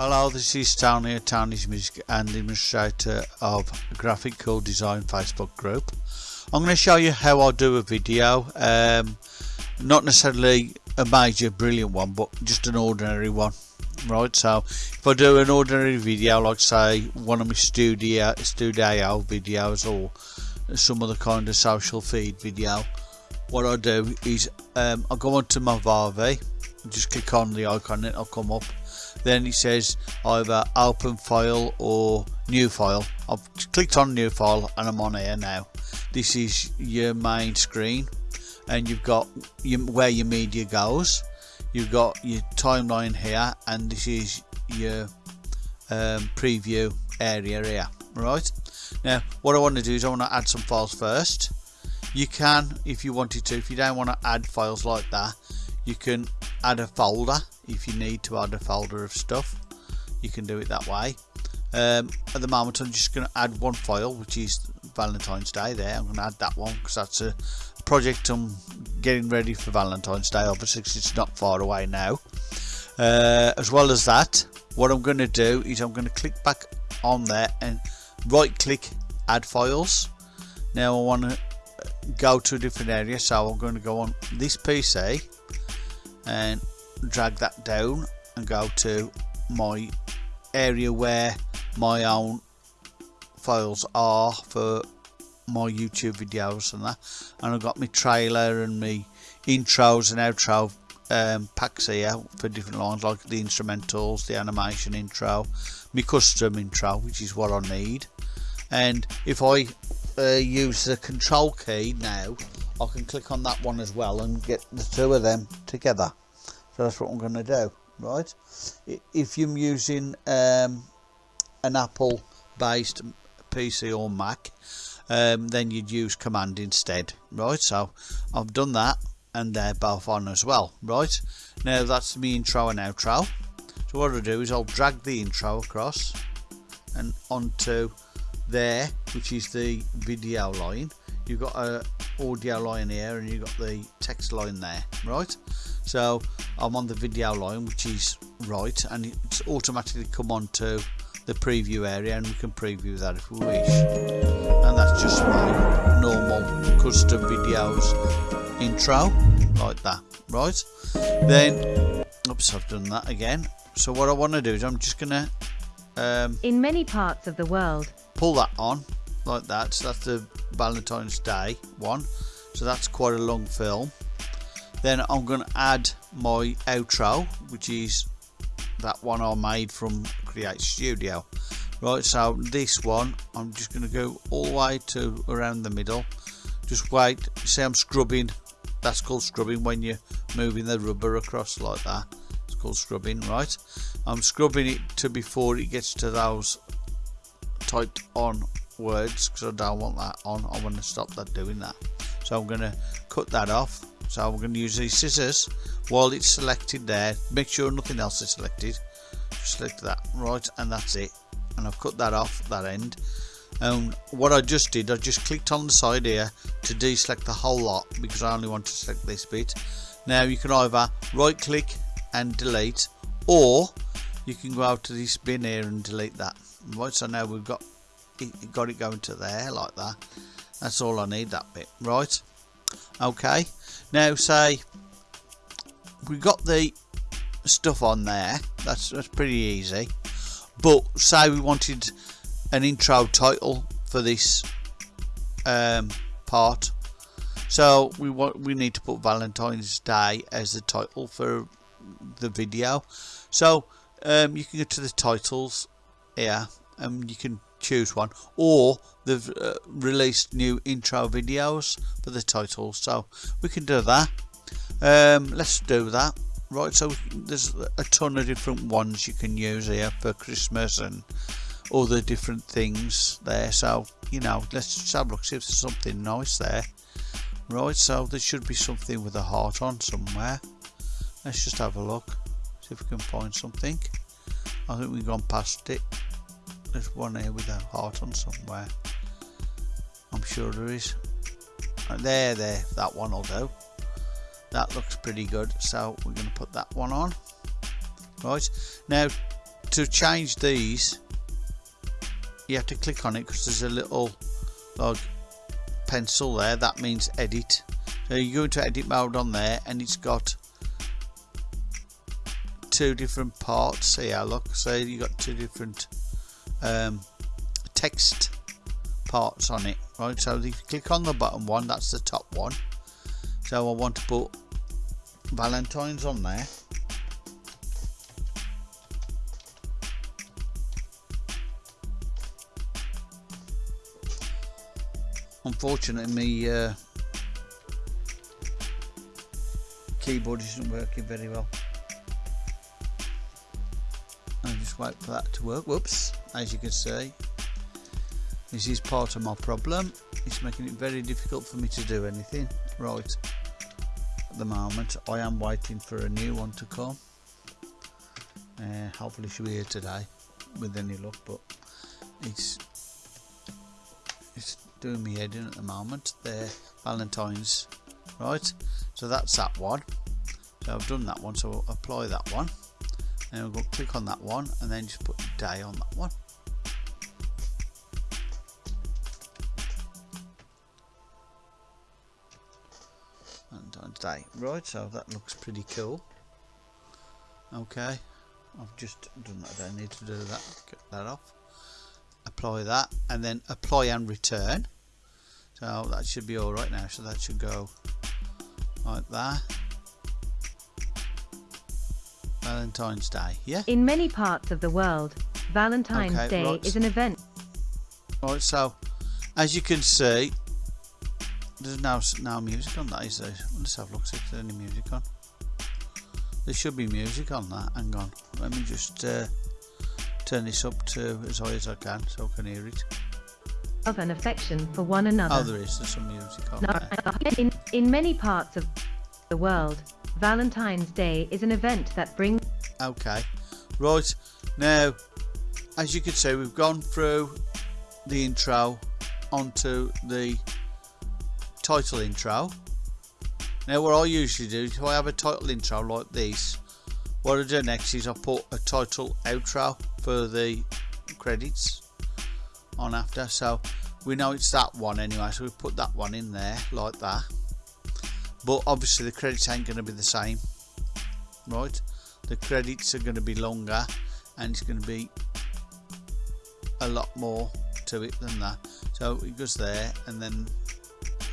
Hello, this is Tony, Tony's Music and administrator of Graphic Graphical Design Facebook group. I'm going to show you how I do a video, um, not necessarily a major brilliant one, but just an ordinary one. Right, so if I do an ordinary video, like say one of my studio studio videos or some other kind of social feed video, what I do is um, I go onto Movavi, just click on the icon, and it'll come up then it says either open file or new file. I've clicked on new file and I'm on here now. This is your main screen and you've got your, where your media goes. You've got your timeline here and this is your um, preview area here right? Now what I want to do is I want to add some files first. You can if you wanted to if you don't want to add files like that you can add a folder if you need to add a folder of stuff you can do it that way. Um, at the moment I'm just going to add one file which is Valentine's Day there. I'm going to add that one because that's a project I'm getting ready for Valentine's Day obviously it's not far away now. Uh, as well as that what I'm going to do is I'm going to click back on there and right click add files. Now I want to go to a different area so I'm going to go on this PC and drag that down and go to my area where my own files are for my YouTube videos and that. And I've got my trailer and my intros and outro um, packs here for different lines like the instrumentals, the animation intro, my custom intro which is what I need. And if I uh, use the control key now I can click on that one as well and get the two of them together. So that's what I'm going to do right? If you're using um, an Apple based PC or Mac um, then you'd use command instead right? So I've done that and they're both on as well right? Now that's me intro and outro. So what I'll do is I'll drag the intro across and onto there which is the video line you've got a audio line here and you've got the text line there right? So I'm on the video line which is right and it's automatically come on to the preview area and we can preview that if we wish. And that's just my normal custom videos intro like that right? Then oops I've done that again. So what I want to do is I'm just gonna um, in many parts of the world pull that on like that. So that's the Valentine's Day one. So that's quite a long film. Then I'm going to add my outro which is that one I made from Create Studio. Right so this one I'm just going to go all the way to around the middle. Just wait. See I'm scrubbing. That's called scrubbing when you're moving the rubber across like that. It's called scrubbing right? I'm scrubbing it to before it gets to those typed on words because I don't want that on. I want to stop that doing that. So I'm going to cut that off. So we're going to use these scissors. While it's selected there make sure nothing else is selected. Select that. Right and that's it. And I've cut that off that end. And what I just did I just clicked on the side here to deselect the whole lot because I only want to select this bit. Now you can either right click and delete or you can go out to this bin here and delete that. Right so now we've got got it going to there like that. That's all I need that bit. Right. Okay. Now say we got the stuff on there. That's, that's pretty easy. But say we wanted an intro title for this um, part. So we want we need to put Valentine's Day as the title for the video. So um, you can go to the titles here and you can choose one or they've uh, released new intro videos for the title. So we can do that. Um, let's do that. Right so there's a ton of different ones you can use here for Christmas and other different things there. So you know let's just have a look see if there's something nice there. Right so there should be something with a heart on somewhere. Let's just have a look see if we can find something. I think we've gone past it there's one here with a heart on somewhere. I'm sure there is. Uh, there, there, that one will do. That looks pretty good, so we're going to put that one on. Right, now to change these you have to click on it because there's a little like pencil there that means edit so you go into edit mode on there and it's got two different parts here look so you got two different um, text parts on it right? So if you click on the bottom one that's the top one. So I want to put Valentine's on there. Unfortunately me uh, keyboard isn't working very well. I'll just wait for that to work. Whoops as you can see. This is part of my problem. It's making it very difficult for me to do anything. Right. At the moment I am waiting for a new one to come. Uh, hopefully she'll be here today with any luck but it's it's doing me head in at the moment there Valentine's. Right. So that's that one. So I've done that one so I'll apply that one. And we'll click on that one and then just put day on that one. And on day. Right so that looks pretty cool. Okay I've just done that. I need to do that. Get that off. Apply that and then apply and return. So that should be all right now. So that should go like that. Valentine's Day yeah? In many parts of the world, Valentine's Okay, Day right. is an event. Right, so as you can see, there's now now music on that. Is there? Let's have a look see if there's any music on. There should be music on that. Hang on, let me just uh, turn this up to as high as I can so I can hear it. Of an affection for one another. Oh, there is. There's some music on there. In, in many parts of the world, Valentine's Day is an event that brings Okay, right now, as you can see, we've gone through the intro onto the title intro. Now, what I usually do, if I have a title intro like this, what I do next is I put a title outro for the credits on after. So we know it's that one anyway, so we put that one in there like that. But obviously, the credits ain't going to be the same, right? the credits are going to be longer and it's going to be a lot more to it than that. So it goes there and then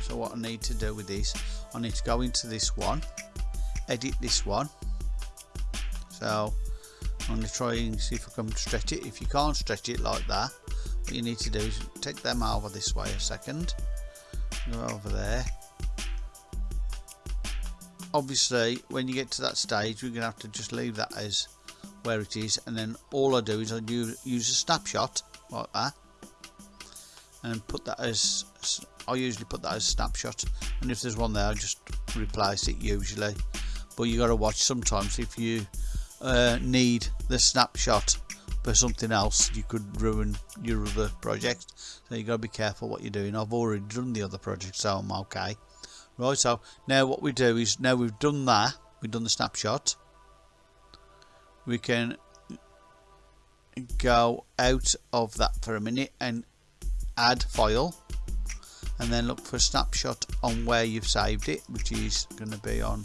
so what I need to do with this I need to go into this one edit this one. So I'm going to try and see if I can stretch it. If you can't stretch it like that what you need to do is take them over this way a second. Go over there. Obviously when you get to that stage we're gonna have to just leave that as where it is and then all I do is I use a snapshot like that. And put that as I usually put that as snapshot. And if there's one there I just replace it usually. But you got to watch sometimes if you uh, need the snapshot for something else you could ruin your other project. So you got to be careful what you're doing. I've already done the other project so I'm okay. Right, so now what we do is now we've done that, we've done the snapshot, we can go out of that for a minute and add file and then look for a snapshot on where you've saved it, which is going to be on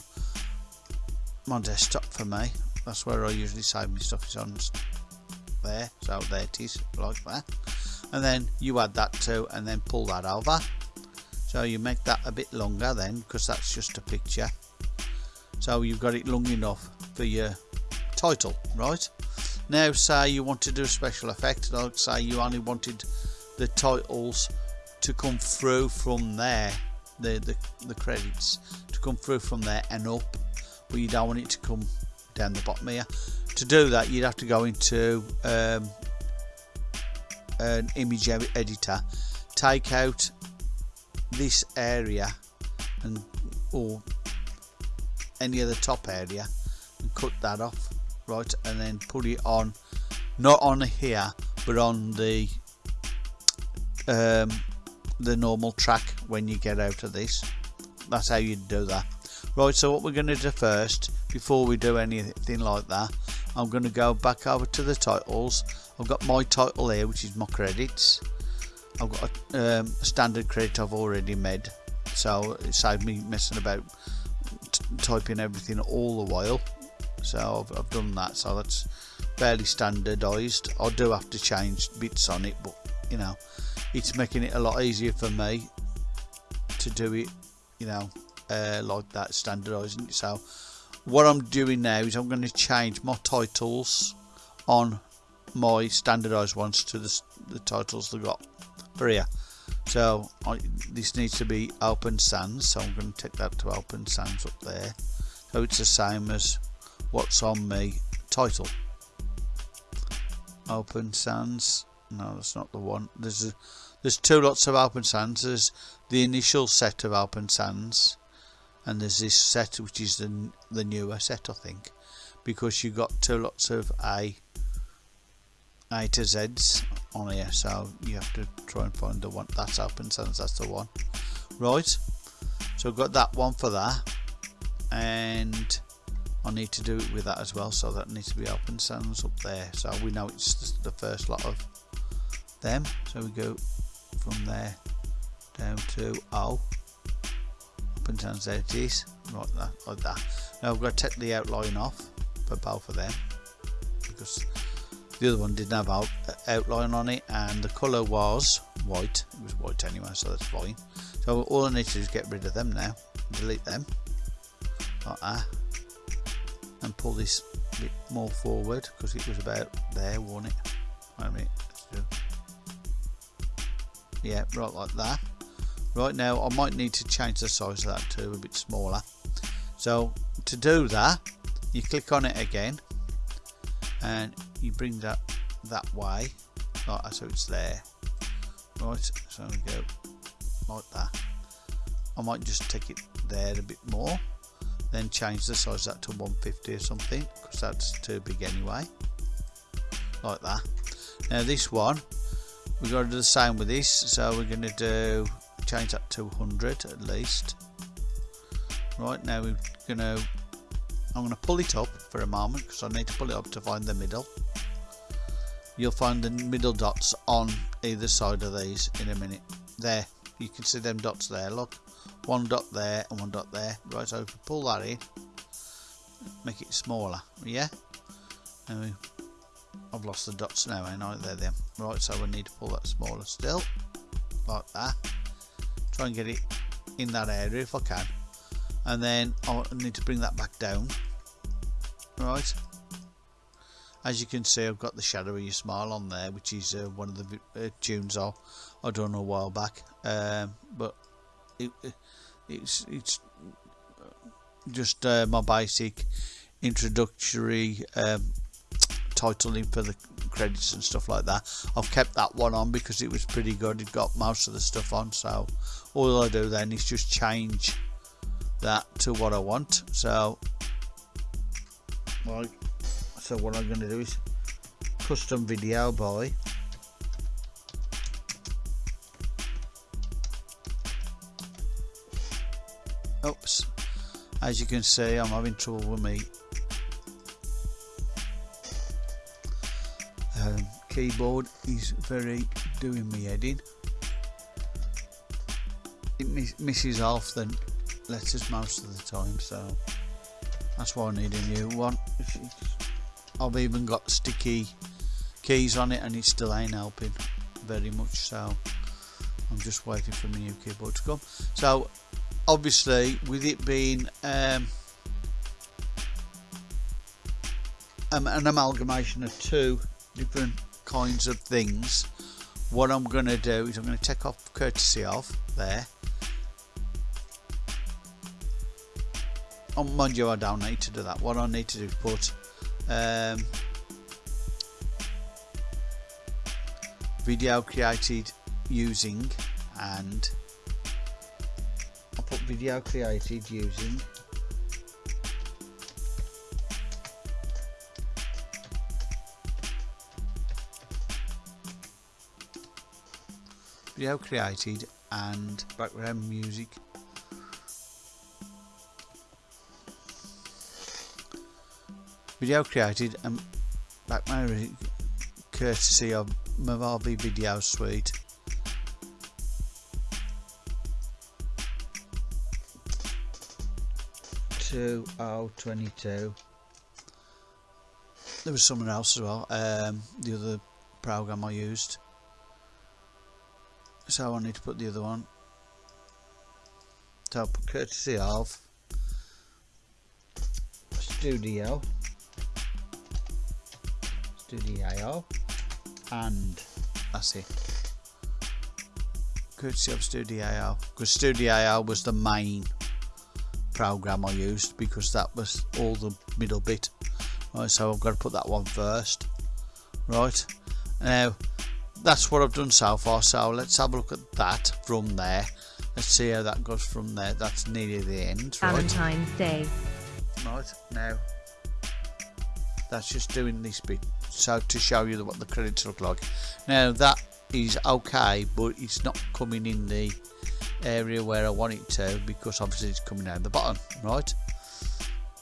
my desktop for me. That's where I usually save my stuff is on there, so there it is, like that. And then you add that to and then pull that over so you make that a bit longer then because that's just a picture so you've got it long enough for your title right now say you want to do a special effect like say you only wanted the titles to come through from there the, the, the credits to come through from there and up but you don't want it to come down the bottom here. To do that you'd have to go into um, an image editor take out this area and or any other top area and cut that off right and then put it on not on here but on the um, the normal track when you get out of this. That's how you do that. Right so what we're going to do first before we do anything like that I'm going to go back over to the titles. I've got my title here which is my credits. I've got a, um, standard credit I've already made so it saved me messing about typing everything all the while so I've, I've done that so that's fairly standardized. I do have to change bits on it but you know it's making it a lot easier for me to do it you know uh, like that standardizing it. So what I'm doing now is I'm going to change my titles on my standardized ones to the, the titles they got for here. So I, this needs to be open sans so I'm going to take that to open sans up there. So it's the same as what's on my title. Open sans no that's not the one. There's a there's two lots of open sans there's the initial set of open sans and there's this set which is the, the newer set I think because you got two lots of A A to Z's on here so you have to try and find the one that's open sans that's the one. Right so I've got that one for that and I need to do it with that as well so that needs to be open sans up there. So we know it's the first lot of them. So we go from there down to O. Open sans there it is. Like that like that. Now I've got to take the outline off for both of them because the other one didn't have out, uh, outline on it and the colour was white. It was white anyway so that's fine. So all I need to do is get rid of them now delete them. Like that and pull this bit more forward because it was about there wasn't it? Wait a minute yeah right like that. Right now I might need to change the size of that to a bit smaller. So to do that you click on it again and you bring that that way like so it's there. Right so we go like that. I might just take it there a bit more then change the size that to 150 or something because that's too big anyway. Like that. Now this one we're going to do the same with this so we're going to do change that to 100 at least. Right now we're going to I'm going to pull it up for a moment because I need to pull it up to find the middle. You'll find the middle dots on either side of these in a minute. There you can see them dots there look one dot there and one dot there. Right so if we pull that in make it smaller yeah? And I've lost the dots now I? Know they're them right so we need to pull that smaller still like that. Try and get it in that area if I can. And then I need to bring that back down. Right. As you can see I've got the shadowy smile on there which is uh, one of the uh, tunes I, I done a while back. Um, but it, it's it's just uh, my basic introductory um, titling for the credits and stuff like that. I've kept that one on because it was pretty good. It got most of the stuff on so all I do then is just change that to what I want. So like so what I'm going to do is custom video by oops. As you can see I'm having trouble with me um, keyboard. Is very doing me head in. It miss misses off the letters most of the time so that's why I need a new one. I've even got sticky keys on it and it still ain't helping very much so I'm just waiting for my new keyboard to come. So obviously with it being um, an amalgamation of two different kinds of things what I'm going to do is I'm going to take off courtesy of there. Oh, mind you I don't need to do that. What I need to do is put um, video created using and Video created using video created and background music video created and background my courtesy of Movavi Video Suite. Two oh twenty two. There was someone else as well. Um, the other program I used. So I need to put the other one. So courtesy of Studio Studio and that's it courtesy of Studio because Studio was the main program I used because that was all the middle bit. Right so I've got to put that one first. Right. Now that's what I've done so far so let's have a look at that from there. Let's see how that goes from there. That's nearly the end right? Valentine's Day. Right now that's just doing this bit so to show you what the credits look like. Now that is okay but it's not coming in the area where I want it to because obviously it's coming down the bottom right?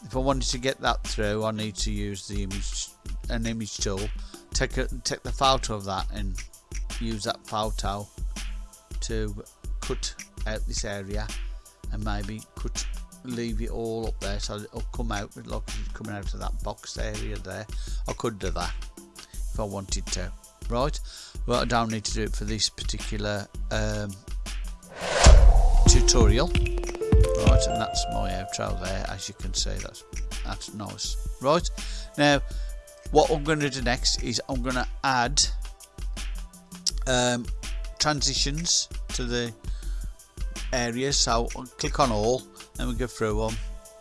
If I wanted to get that through I need to use the image an image tool. Take a, take the photo of that and use that photo to cut out this area and maybe cut leave it all up there so it'll come out like it's coming out of that box area there. I could do that if I wanted to right? But I don't need to do it for this particular um, tutorial. Right and that's my outro there as you can see. That's that's nice. Right now what I'm going to do next is I'm going to add um, transitions to the areas. So I'll click on all and we go through them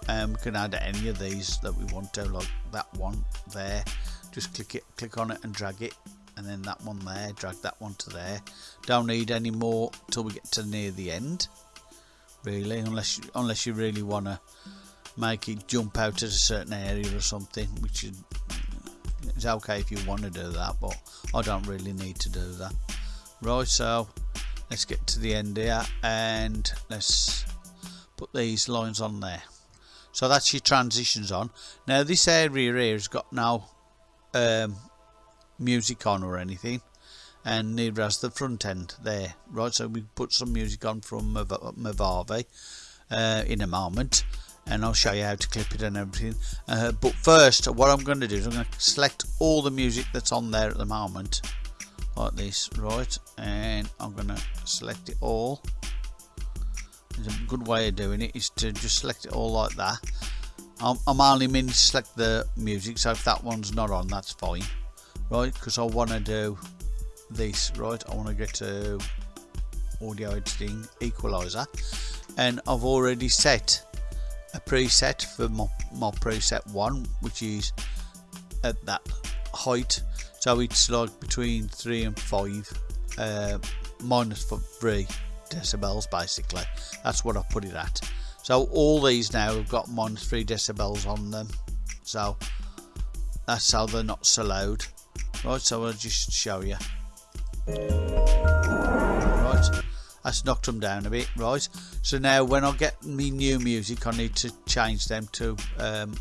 and we can add any of these that we want to like that one there. Just click it click on it and drag it and then that one there drag that one to there. Don't need any more till we get to near the end really unless unless you really want to make it jump out at a certain area or something which is it's okay if you want to do that but I don't really need to do that. Right so let's get to the end here and let's put these lines on there. So that's your transitions on. Now this area here has got no um, music on or anything and neither has the front end there. Right so we put some music on from Movavi uh, in a moment and I'll show you how to clip it and everything. Uh, but first what I'm going to do is I'm going to select all the music that's on there at the moment like this right and I'm going to select it all. A good way of doing it is to just select it all like that. I'm, I'm only meaning to select the music so if that one's not on that's fine right because I want to do this. Right I want to get to audio editing equalizer. And I've already set a preset for my, my preset one which is at that height. So it's like between 3 and 5 uh, minus 3 decibels basically. That's what I put it at. So all these now have got minus 3 decibels on them. So that's how they're not so loud. Right so I'll just show you right that's knocked them down a bit right. So now when I get me new music I need to change them to um,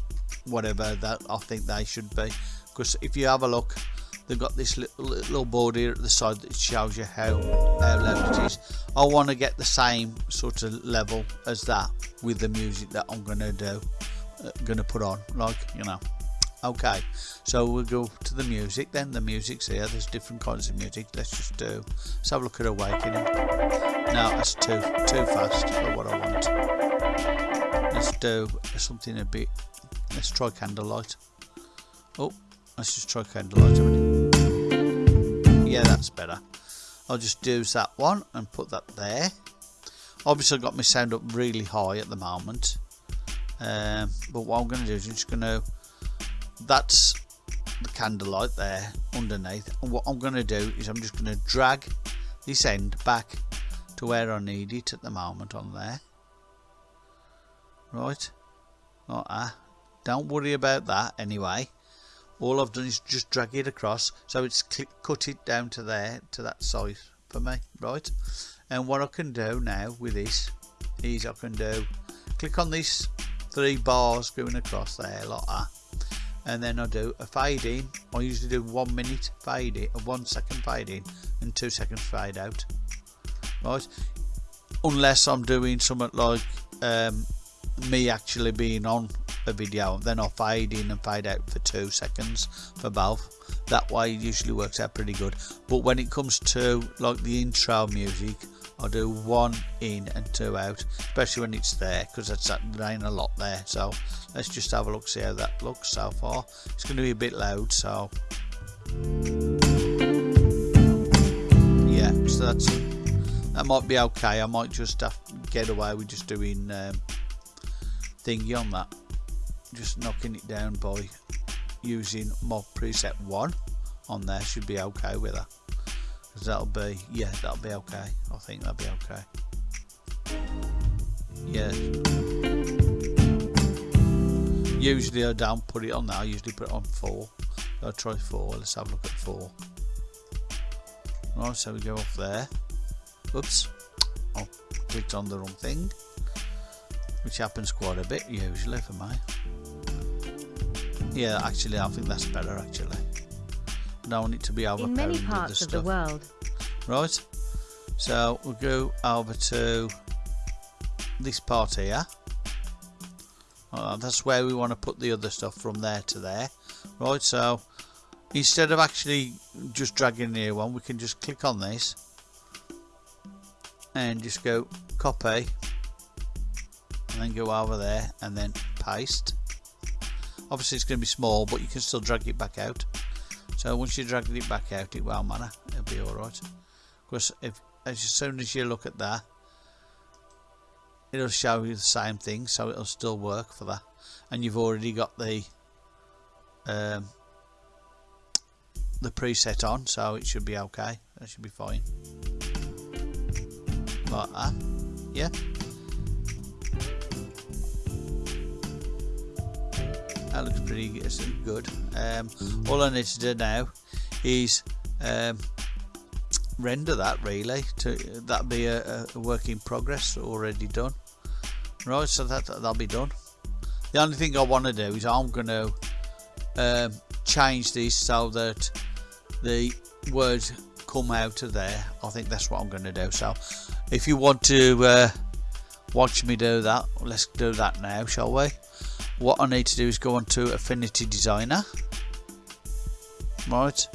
whatever that I think they should be. Because if you have a look they've got this little, little board here at the side that shows you how, how loud it is. I want to get the same sort of level as that with the music that I'm going to do uh, going to put on like you know okay so we'll go to the music then. The music's here. There's different kinds of music. Let's just do let's have a look at awakening. No that's too too fast for what I want. Let's do something a bit let's try candlelight. Oh let's just try candlelight yeah that's better. I'll just use that one and put that there. Obviously I've got my sound up really high at the moment. Um, but what I'm going to do is I'm just going to that's the candlelight there underneath. And what I'm going to do is I'm just going to drag this end back to where I need it at the moment on there. Right? Like that. Don't worry about that anyway. All I've done is just drag it across so it's click, cut it down to there to that size for me right? And what I can do now with this is I can do click on these three bars going across there like that and then I do a fade in. I usually do one minute fade in one second fade in and two seconds fade out. Right? Unless I'm doing something like um, me actually being on a video then I'll fade in and fade out for two seconds for both. That way it usually works out pretty good. But when it comes to like the intro music I'll do one in and two out especially when it's there because that's there ain't a lot there. So let's just have a look see how that looks so far. It's going to be a bit loud so. Yeah so that's that might be okay. I might just have get away with just doing um, thingy on that. Just knocking it down by using mod preset 1 on there should be okay with that that'll be yeah that'll be okay. I think that'll be okay. Yeah. Usually I don't put it on there I usually put it on 4 I'll try 4 let's have a look at 4 right so we go off there. Oops I clicked on the wrong thing which happens quite a bit usually for me. Yeah, actually, I think that's better. Actually, I don't it to be overpowering In many parts of the world. Right. So we'll go over to this part here. Uh, that's where we want to put the other stuff from there to there. Right. So instead of actually just dragging the new one, we can just click on this and just go copy and then go over there and then paste obviously it's going to be small but you can still drag it back out so once you drag it back out it won't matter it'll be alright because if as soon as you look at that it'll show you the same thing so it'll still work for that. And you've already got the um, the preset on so it should be okay. That should be fine. Like that. Yeah that looks pretty good. Um, all I need to do now is um, render that really to that be a, a, work in progress already done. Right so that that'll be done. The only thing I want to do is I'm going to um, change this so that the words come out of there. I think that's what I'm going to do. So if you want to uh, watch me do that let's do that now shall we what I need to do is go on to Affinity Designer. Right.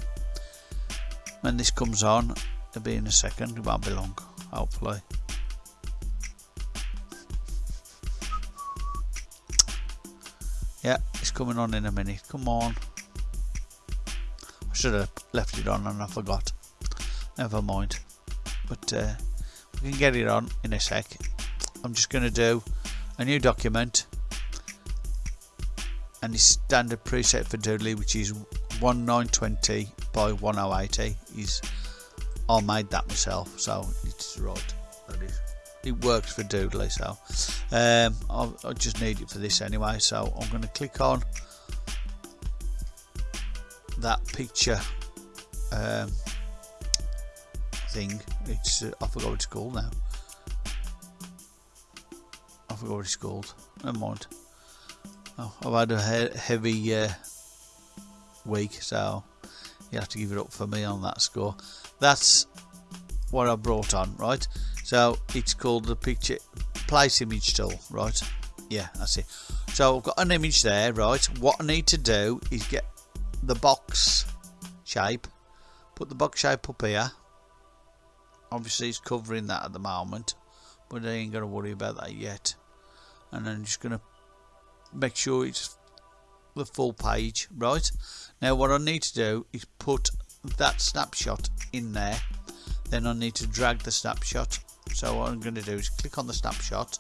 When this comes on it'll be in a second. It won't be long hopefully. Yeah it's coming on in a minute. Come on. I should have left it on and I forgot. Never mind. But uh, we can get it on in a sec. I'm just going to do a new document and the standard preset for Doodly which is 1920 by 1080 is I made that myself so it's right. That is it works for Doodly so um, I, I just need it for this anyway so I'm going to click on that picture um, thing. It's uh, I forgot what it's called now. I forgot what it's called. Never mind oh, I've had a he heavy uh, week so you have to give it up for me on that score. That's what I brought on right? So it's called the picture place image tool right? Yeah that's it. So I've got an image there right? What I need to do is get the box shape put the box shape up here. Obviously it's covering that at the moment but I ain't gonna worry about that yet. And I'm just gonna make sure it's the full page right? Now what I need to do is put that snapshot in there. Then I need to drag the snapshot. So what I'm going to do is click on the snapshot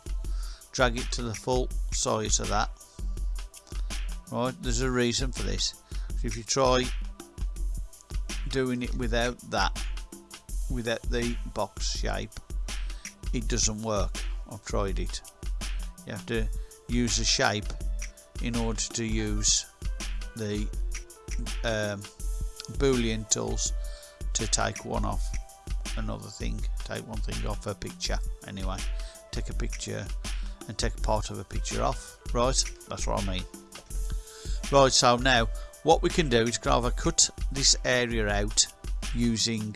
drag it to the full size of that. Right there's a reason for this. If you try doing it without that without the box shape it doesn't work. I've tried it. You have to use the shape in order to use the um, boolean tools to take one off another thing take one thing off a picture anyway. Take a picture and take part of a picture off right? That's what I mean. Right so now what we can do is can either cut this area out using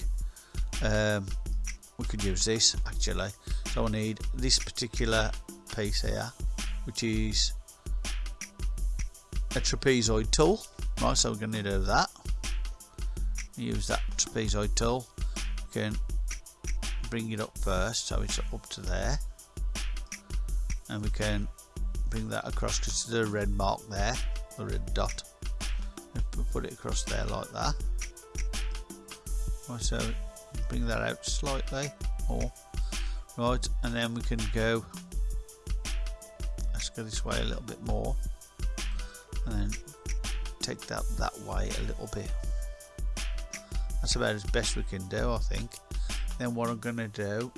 um, we could use this actually. So I need this particular piece here which is a trapezoid tool. Right so we're going to do that. Use that trapezoid tool. We can bring it up first so it's up to there. And we can bring that across because there's a red mark there a red dot. We put it across there like that. Right, so bring that out slightly more right and then we can go go this way a little bit more. And then take that that way a little bit. That's about as best we can do I think. Then what I'm going to do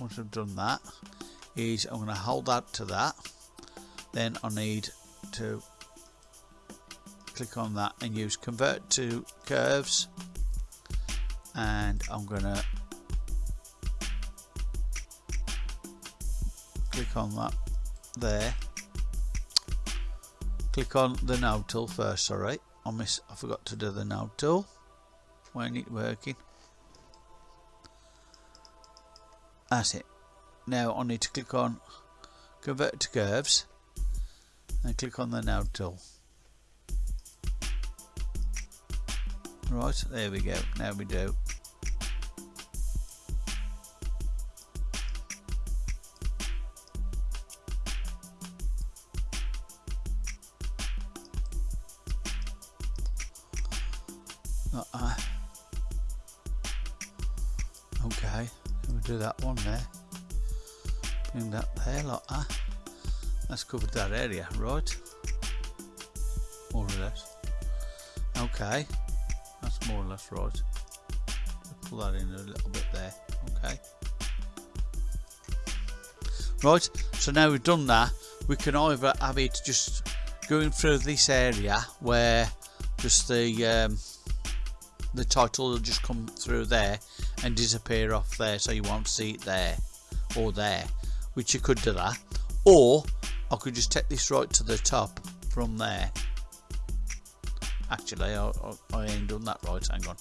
once I've done that is I'm going to hold that to that. Then I need to click on that and use convert to curves. And I'm gonna click on that there click on the node tool first sorry I miss I forgot to do the node tool when it working? That's it. Now I need to click on convert to curves and click on the node tool right there we go. Now we do That's covered that area, right? More or less. Okay, that's more or less right. Pull that in a little bit there, okay. Right, so now we've done that, we can either have it just going through this area where just the um, the title will just come through there and disappear off there so you won't see it there or there which you could do that or I could just take this right to the top from there. Actually I, I, I ain't done that right hang on.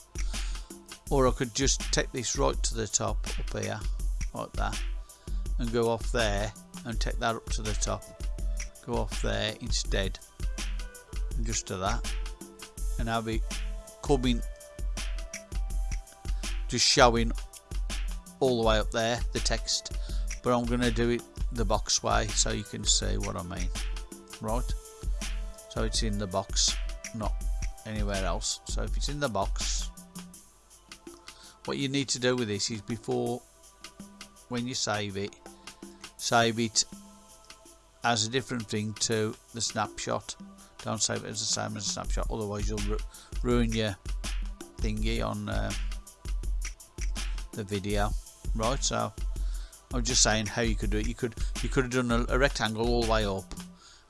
Or I could just take this right to the top up here like that and go off there and take that up to the top. Go off there instead and just do that and I'll be coming just showing all the way up there the text. But I'm going to do it the box way so you can see what I mean right? So it's in the box not anywhere else. So if it's in the box what you need to do with this is before when you save it save it as a different thing to the snapshot. Don't save it as the same as a snapshot otherwise you'll ru ruin your thingy on uh, the video right? So I'm just saying how you could do it. You could you could have done a, a rectangle all the way up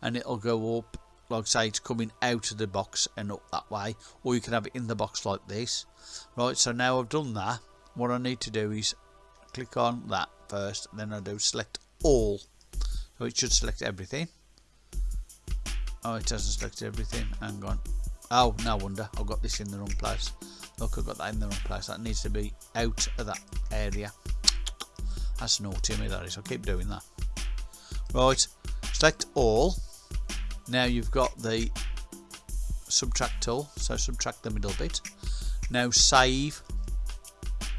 and it'll go up like say it's coming out of the box and up that way or you can have it in the box like this. Right so now I've done that what I need to do is click on that first then I do select all. So it should select everything. Oh it doesn't select everything. Hang on. Oh no wonder. I've got this in the wrong place. Look, I've got that in the wrong place. That needs to be out of that area. That's naughty of me, that is. I'll keep doing that. Right, select all. Now you've got the subtract tool, so subtract the middle bit. Now save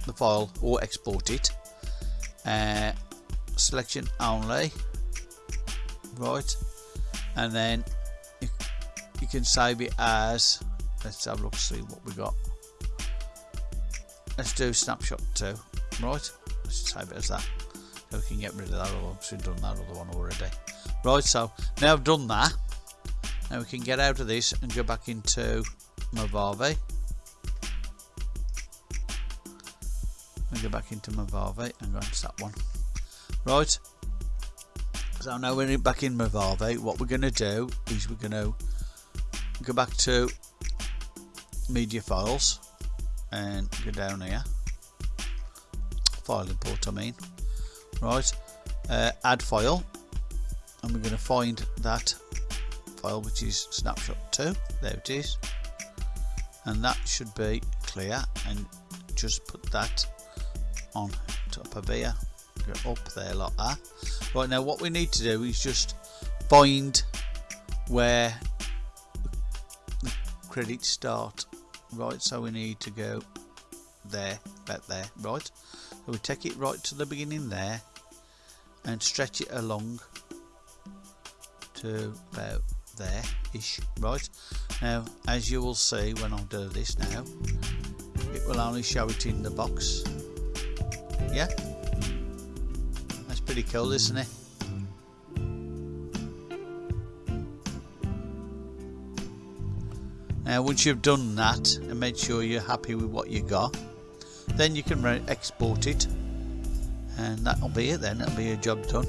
the file or export it. Uh, selection only. Right, and then you, you can save it as. Let's have a look, see what we got let's do snapshot 2 right let's just save it as that. So we can get rid of that other we've done that other one already. Right so now I've done that now we can get out of this and go back into Movavi and go back into Movavi and go into that one. Right so now we're back in Movavi what we're going to do is we're going to go back to media files and go down here file import I mean right uh, add file and we're going to find that file which is snapshot 2 there it is. And that should be clear and just put that on top of here. Go up there like that. Right now what we need to do is just find where the credits start. Right so we need to go there about there. Right so we take it right to the beginning there and stretch it along to about there ish right? Now as you will see when I do this now it will only show it in the box. Yeah? That's pretty cool isn't it? Now once you've done that and made sure you're happy with what you got then you can export it. And that'll be it then. It'll be a job done.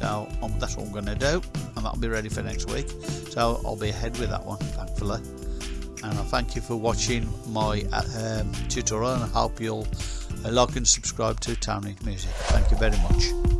So um, that's what I'm going to do. And that'll be ready for next week. So I'll be ahead with that one thankfully. And I thank you for watching my um, tutorial and I hope you'll uh, like and subscribe to Tony Music. Thank you very much